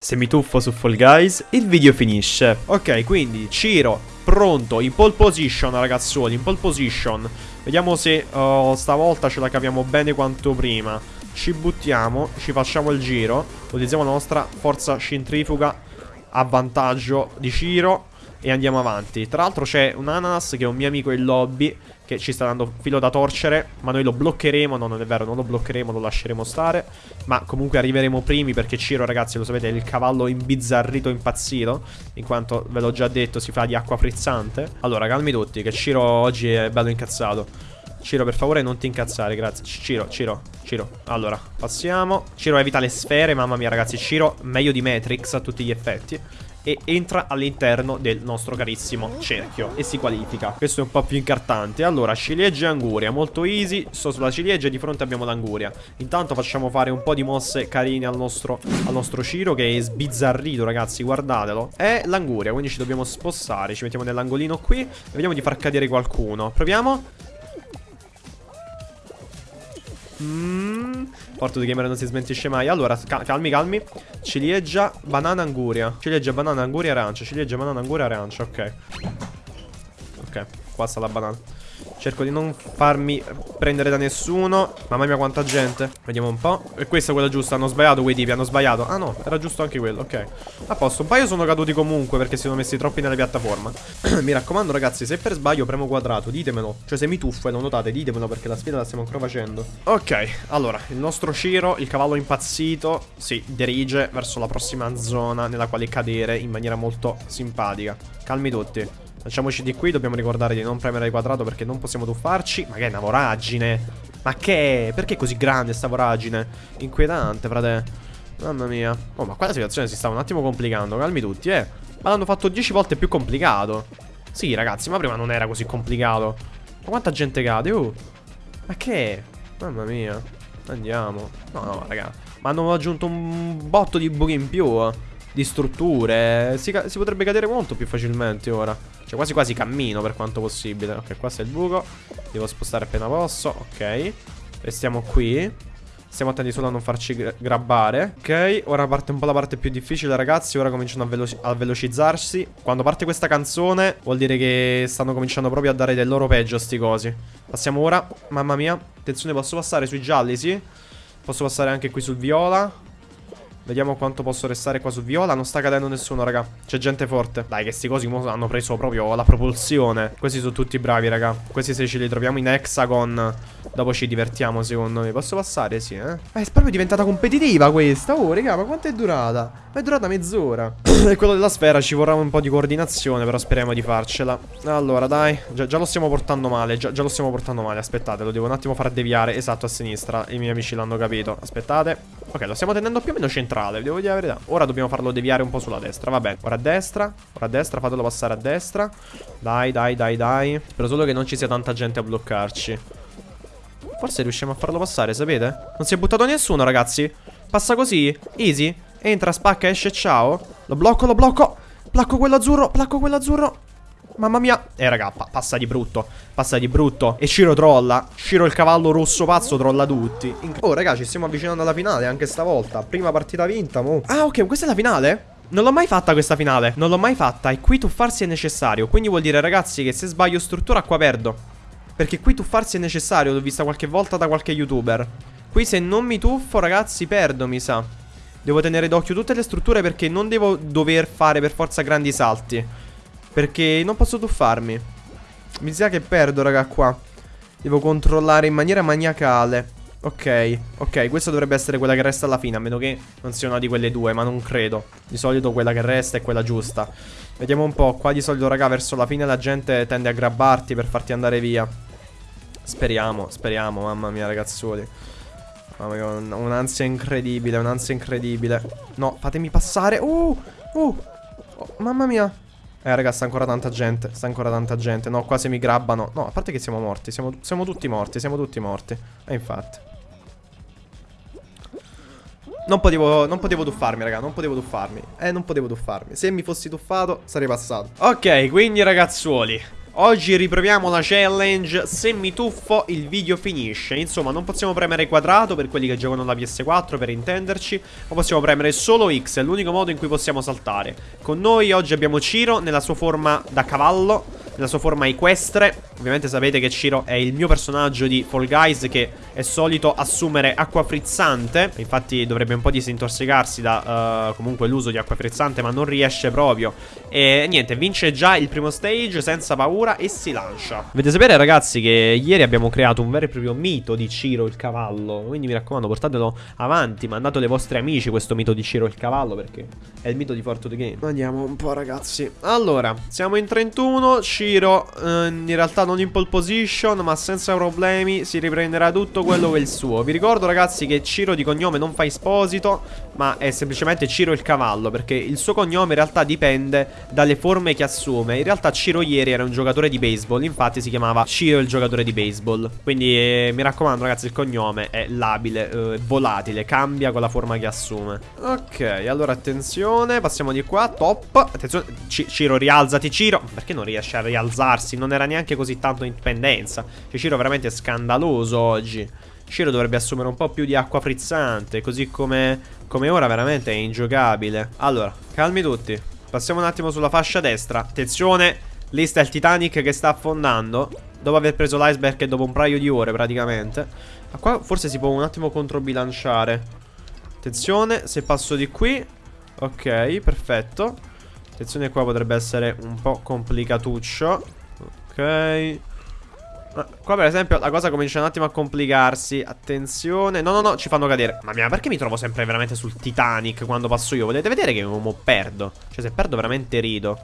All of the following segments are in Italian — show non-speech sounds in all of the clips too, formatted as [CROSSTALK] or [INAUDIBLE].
Se mi tuffo su Fall Guys, il video finisce. Ok, quindi Ciro, pronto, in pole position ragazzuoli, in pole position. Vediamo se uh, stavolta ce la capiamo bene quanto prima. Ci buttiamo, ci facciamo il giro, utilizziamo la nostra forza centrifuga a vantaggio di Ciro e andiamo avanti. Tra l'altro c'è un ananas che è un mio amico in lobby che ci sta dando filo da torcere, ma noi lo bloccheremo, no non è vero, non lo bloccheremo, lo lasceremo stare, ma comunque arriveremo primi perché Ciro ragazzi lo sapete è il cavallo imbizzarrito impazzito, in quanto ve l'ho già detto si fa di acqua frizzante. Allora calmi tutti che Ciro oggi è bello incazzato. Ciro per favore non ti incazzare grazie. Ciro, Ciro, Ciro. Allora, passiamo. Ciro evita le sfere, mamma mia ragazzi. Ciro meglio di Matrix a tutti gli effetti e entra all'interno del nostro carissimo cerchio e si qualifica. Questo è un po' più incartante. Allora, ciliegia e anguria, molto easy. Sto sulla ciliegia e di fronte abbiamo l'anguria. Intanto facciamo fare un po' di mosse carine al nostro, al nostro Ciro che è sbizzarrito, ragazzi, guardatelo. È l'anguria, quindi ci dobbiamo spostare. Ci mettiamo nell'angolino qui e vediamo di far cadere qualcuno. Proviamo. Mmm. Porto di gamer non si smentisce mai. Allora, cal calmi, calmi. Ciliegia, banana, anguria. Ciliegia, banana, anguria, arancia. Ciliegia, banana, anguria, arancia. Ok. Ok, qua sta la banana. Cerco di non farmi prendere da nessuno. Mamma mia quanta gente. Vediamo un po' E questa è quella giusta. Hanno sbagliato quei tipi Hanno sbagliato. Ah no Era giusto anche quello Ok. A posto Un paio sono caduti comunque Perché si sono messi troppi nella piattaforma. [CLEARS THROAT] Mi raccomando ragazzi Se per sbaglio premo quadrato Ditemelo. Cioè se mi tuffo e lo notate Ditemelo Perché la sfida la stiamo ancora facendo. Ok Allora Il nostro Ciro Il cavallo impazzito Si dirige Verso la prossima zona Nella quale cadere In maniera molto simpatica. Calmi tutti Facciamoci di qui, dobbiamo ricordare di non premere il quadrato perché non possiamo tuffarci. Ma che è una voragine? Ma che è? Perché è così grande sta voragine? Inquietante, frate. Mamma mia. Oh, ma qua la situazione si sta un attimo complicando. Calmi tutti, eh. Ma l'hanno fatto 10 volte più complicato. Sì, ragazzi, ma prima non era così complicato. Ma quanta gente cade, oh. Ma che è? Mamma mia. Andiamo. No, no, raga. Ma hanno aggiunto un botto di buchi in più, eh di strutture. Si, si, potrebbe cadere molto più facilmente ora. Cioè quasi quasi cammino per quanto possibile. Ok, qua c'è il buco. Devo spostare appena posso. Ok. Restiamo qui. Stiamo attenti solo a non farci grabbare Ok, ora parte un po' la parte più difficile ragazzi Ora cominciano a, velo a, velocizzarsi Quando parte questa canzone Vuol dire che stanno cominciando proprio a dare del loro peggio sti cosi Passiamo ora Mamma mia Attenzione posso passare sui gialli sì Posso passare anche qui sul viola Vediamo quanto posso restare qua su Viola. Non sta cadendo nessuno, raga. C'è gente forte. Dai, che sti cosi hanno preso proprio la propulsione. Questi sono tutti bravi, raga. Questi se ce li troviamo in hexagon Dopo ci divertiamo, secondo me. Posso passare? Sì, eh. Eh, è proprio diventata competitiva questa. Oh, raga, ma quanto è durata? Ma è durata mezz'ora. [COUGHS] E quello della sfera ci vorrà un po' di coordinazione Però speriamo di farcela. Allora, dai. Già, già lo stiamo portando male. Già, già, lo stiamo portando male. Aspettate, lo devo un attimo far deviare. Esatto, a sinistra. I miei amici l'hanno capito. Aspettate Ok, lo stiamo tenendo più o meno centrale, devo dire la verità. Ora dobbiamo farlo deviare un po' sulla destra, va bene. Ora a destra, ora a destra, fatelo passare a destra. Dai, dai, dai, dai. Spero solo che non ci sia tanta gente a bloccarci. Forse riusciamo a farlo passare, sapete? Non si è buttato nessuno, ragazzi. Passa così, easy. Entra, spacca, esce, ciao. Lo blocco, lo blocco. Placco quello azzurro, placco quello azzurro. Mamma mia. Eh raga pa passa di brutto Passa di brutto. E Ciro trolla. Ciro il cavallo rosso pazzo trolla tutti. Oh raga ci stiamo avvicinando alla finale anche stavolta. Prima partita vinta mo. Ah ok questa è la finale? Non l'ho mai fatta questa finale. Non l'ho mai fatta. E qui tuffarsi è necessario. Quindi vuol dire ragazzi che se sbaglio struttura qua perdo. Perché qui tuffarsi è necessario. L'ho vista qualche volta da qualche youtuber. Qui se non mi tuffo ragazzi perdo mi sa. Devo tenere d'occhio tutte le strutture perché non devo dover fare per forza grandi salti perché non posso tuffarmi. Mi sa che perdo raga qua. Devo controllare in maniera maniacale. Ok, ok, questa dovrebbe essere quella che resta alla fine A meno che non sia una di quelle due, ma non credo. Di solito quella che resta è quella giusta. Vediamo un po', qua di solito raga verso la fine la gente tende a grabbarti per farti andare via. Speriamo, speriamo, mamma mia ragazzuoli. Mamma mia, un'ansia incredibile, un'ansia incredibile. No, fatemi passare. Uh, uh. Oh, Mamma mia eh raga sta ancora tanta gente Sta ancora tanta gente. No qua se mi grabbano. No a parte che siamo morti Siamo, siamo tutti morti Siamo tutti morti. E infatti. Non potevo, non potevo tuffarmi, raga, non potevo tuffarmi. Eh, non potevo tuffarmi. Se mi fossi tuffato, sarei passato. Ok, quindi ragazzuoli Oggi riproviamo la challenge Se mi tuffo il video finisce. Insomma non possiamo premere quadrato per quelli che giocano la PS4 per intenderci Ma possiamo premere solo X È l'unico modo in cui possiamo saltare. Con noi oggi abbiamo Ciro nella sua forma da cavallo Nella sua forma equestre Ovviamente sapete che Ciro è il mio personaggio di Fall Guys Che è solito assumere acqua frizzante Infatti dovrebbe un po' disintossicarsi da uh, comunque l'uso di acqua frizzante Ma non riesce proprio E niente vince già il primo stage senza paura e si lancia. Dovete sapere ragazzi che ieri abbiamo creato un vero e proprio mito di Ciro il cavallo. Quindi mi raccomando portatelo avanti, mandate ai vostri amici questo mito di Ciro il cavallo perché è il mito di Fortune Game. Andiamo un po' ragazzi. Allora, siamo in 31, Ciro eh, in realtà non in pole position ma senza problemi si riprenderà tutto quello che è il suo. Vi ricordo ragazzi che Ciro di cognome non fa esposito ma è semplicemente Ciro il cavallo perché il suo cognome in realtà dipende dalle forme che assume. In realtà Ciro ieri era un giocatore di baseball. Infatti si chiamava Ciro il giocatore di baseball. Quindi eh, mi raccomando, ragazzi, il cognome è labile, eh, volatile, cambia con la forma che assume. Ok, allora attenzione, passiamo di qua. Top. Attenzione, C Ciro, rialzati, Ciro. Perché non riesce a rialzarsi? Non era neanche così tanto in pendenza. Cioè, Ciro veramente scandaloso oggi. Ciro dovrebbe assumere un po' più di acqua frizzante, così come, come ora veramente è ingiocabile. Allora, calmi tutti. Passiamo un attimo sulla fascia destra. Attenzione, Lì sta il Titanic che sta affondando. Dopo aver preso l'iceberg dopo un paio di ore praticamente. Ma qua forse si può un attimo controbilanciare. Attenzione, se passo di qui. Ok, perfetto. Attenzione qua potrebbe essere un po' complicatuccio. Ok Qua per esempio la cosa comincia un attimo a complicarsi. Attenzione. No no no ci fanno cadere. Ma mia perché mi trovo sempre veramente sul Titanic Quando passo io? Volete vedere che mo perdo? Cioè se perdo veramente rido.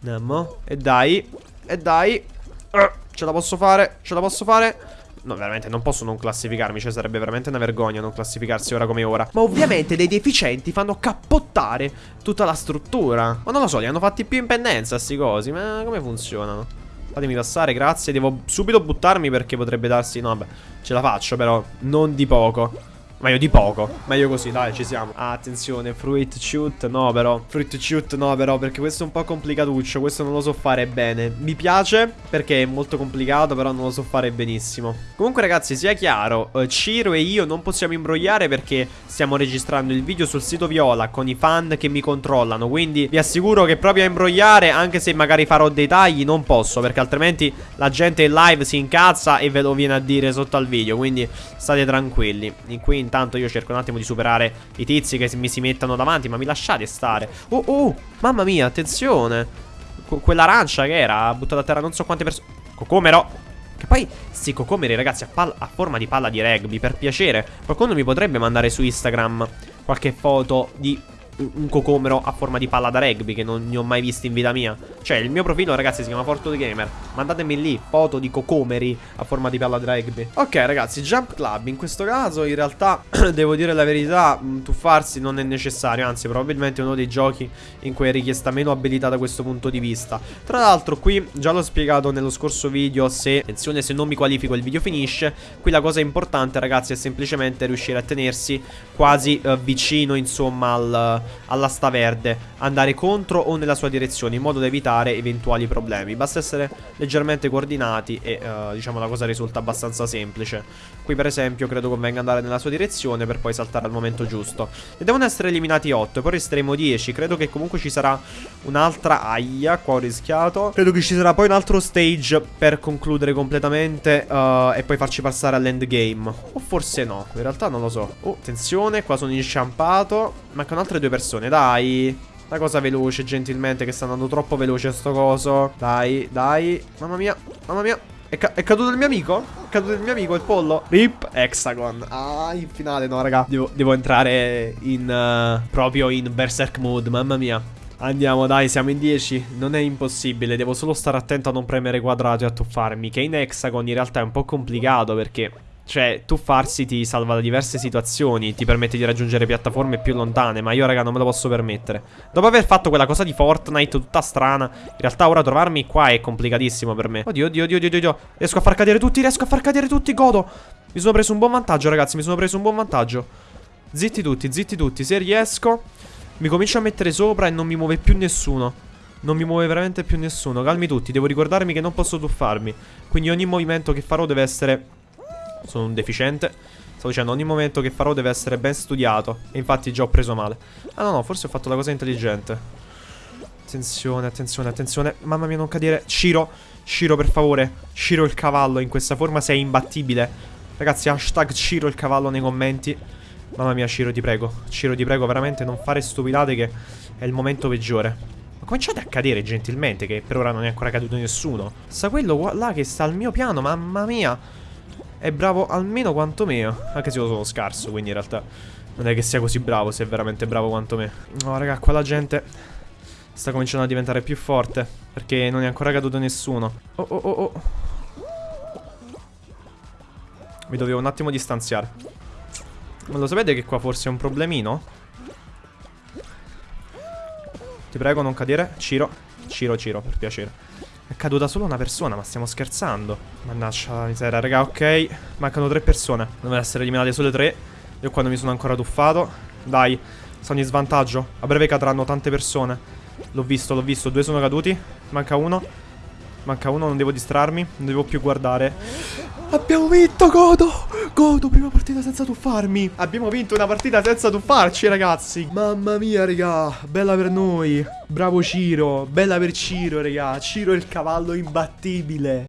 Andiamo. E dai. E dai. Uh, Ce la posso fare. Ce la posso fare. No, veramente non posso non classificarmi. Cioè sarebbe veramente una vergogna non classificarsi ora come ora. Ma ovviamente dei deficienti fanno cappottare tutta la struttura. Ma non lo so, li hanno fatti più in pendenza sti cosi. Ma come funzionano? Fatemi passare, grazie. Devo subito buttarmi perché potrebbe darsi No, vabbè, ce la faccio però Non di poco Meglio di poco. Meglio così, dai, ci siamo. Attenzione, fruit shoot No, però. Fruit shoot no, però Perché questo è un po' complicatuccio Questo non lo so fare bene. Mi piace Perché è molto complicato Però non lo so fare benissimo. Comunque, ragazzi, sia chiaro uh, Ciro e io non possiamo imbrogliare Perché stiamo registrando il video sul sito Viola Con i fan che mi controllano Quindi vi assicuro che proprio a imbrogliare Anche se magari farò dei tagli Non posso Perché altrimenti la gente in live si incazza E ve lo viene a dire sotto al video Quindi state tranquilli. Qui intanto io cerco un attimo di superare i tizi che mi si mettano davanti Ma mi lasciate stare. Oh oh Mamma mia attenzione. Quell'arancia che era buttata a terra non so quante persone Cocomero. Che poi, sti cocomeri ragazzi a, a, forma di palla di rugby Per piacere. Qualcuno mi potrebbe mandare su Instagram Qualche foto di un cocomero a forma di palla da rugby che non ne ho mai visto in vita mia. Cioè, il mio profilo, ragazzi, si chiama Fortune Gamer. Mandatemi lì foto di cocomeri a forma di palla da rugby. Ok, ragazzi, Jump Club. In questo caso, in realtà, [CLEARS THROAT] devo dire la verità, mm, tuffarsi non è necessario. Anzi, probabilmente è uno dei giochi in cui è richiesta meno abilità da questo punto di vista. Tra l'altro, qui, già l'ho spiegato nello scorso video, se, attenzione, se non mi qualifico il video finisce. Qui la cosa importante, ragazzi, è semplicemente riuscire a tenersi quasi uh, vicino, insomma, al all'asta verde, andare contro o nella sua direzione in modo da evitare eventuali problemi. Basta essere leggermente coordinati e uh, diciamo la cosa risulta abbastanza semplice. Qui per esempio credo convenga andare nella sua direzione per poi saltare al momento giusto. E devono essere eliminati 8 e poi resteremo 10. Credo che comunque ci sarà un'altra aia, qua ho rischiato. Credo che ci sarà poi un altro stage per concludere completamente uh, e poi farci passare all'endgame. O forse no, in realtà non lo so. Oh, attenzione, qua sono inciampato. Mancano altre due persone, dai. Una cosa veloce, gentilmente, che sta andando troppo veloce sto coso. Dai, dai. Mamma mia, mamma mia. È, ca è, caduto il mio amico? È caduto il mio amico, il pollo? Rip Hexagon. Ah, in finale, no, raga. Devo, devo entrare in... Uh, proprio in Berserk Mode, mamma mia. Andiamo, dai, siamo in 10. Non è impossibile, devo solo stare attento a non premere quadrato e a tuffarmi. Che in Hexagon in realtà è un po' complicato perché cioè, tuffarsi ti salva da diverse situazioni, ti permette di raggiungere piattaforme più lontane, ma io raga non me lo posso permettere. Dopo aver fatto quella cosa di Fortnite tutta strana, in realtà ora trovarmi qua è complicatissimo per me. Oddio, oddio, oddio, oddio, oddio. Riesco a far cadere tutti, riesco a far cadere tutti, godo. Mi sono preso un buon vantaggio, ragazzi, mi sono preso un buon vantaggio. Zitti tutti, zitti tutti, se riesco mi comincio a mettere sopra e non mi muove più nessuno. Non mi muove veramente più nessuno. Calmi tutti, devo ricordarmi che non posso tuffarmi. Quindi ogni movimento che farò deve essere... Sono un deficiente. Stavo dicendo, ogni momento che farò deve essere ben studiato. E infatti già ho preso male. Ah no, no, forse ho fatto la cosa intelligente. Attenzione, attenzione, attenzione. Mamma mia, non cadere. Ciro, Ciro, per favore. Ciro il cavallo, in questa forma sei imbattibile. Ragazzi, hashtag Ciro il cavallo nei commenti. Mamma mia, Ciro, ti prego. Ciro, ti prego, veramente non fare stupidate che è il momento peggiore. Ma cominciate a cadere gentilmente, che per ora non è ancora caduto nessuno. Sta quello là che sta al mio piano, mamma mia. È bravo almeno quanto me. Anche se io sono scarso, quindi in realtà non è che sia così bravo, se è veramente bravo quanto me. No, raga, qua la gente sta cominciando a diventare più forte. Perché non è ancora caduto nessuno. Oh, oh, oh, oh. Mi dovevo un attimo distanziare. Ma lo sapete che qua forse è un problemino? Ti prego non cadere Ciro Ciro Ciro per piacere È caduta solo una persona ma stiamo scherzando. Mannaggia la miseria raga ok. Mancano tre persone. Devono essere eliminate solo tre. Io quando mi sono ancora tuffato. Dai Sono in svantaggio. A breve cadranno tante persone. L'ho visto l'ho visto. Due sono caduti. Manca uno. Manca uno non devo distrarmi. Non devo più guardare Abbiamo vinto, godo! Godo, prima partita senza tuffarmi. Abbiamo vinto una partita senza tuffarci, ragazzi. Mamma mia, raga. Bella per noi. Bravo Ciro. Bella per Ciro, raga. Ciro è il cavallo imbattibile.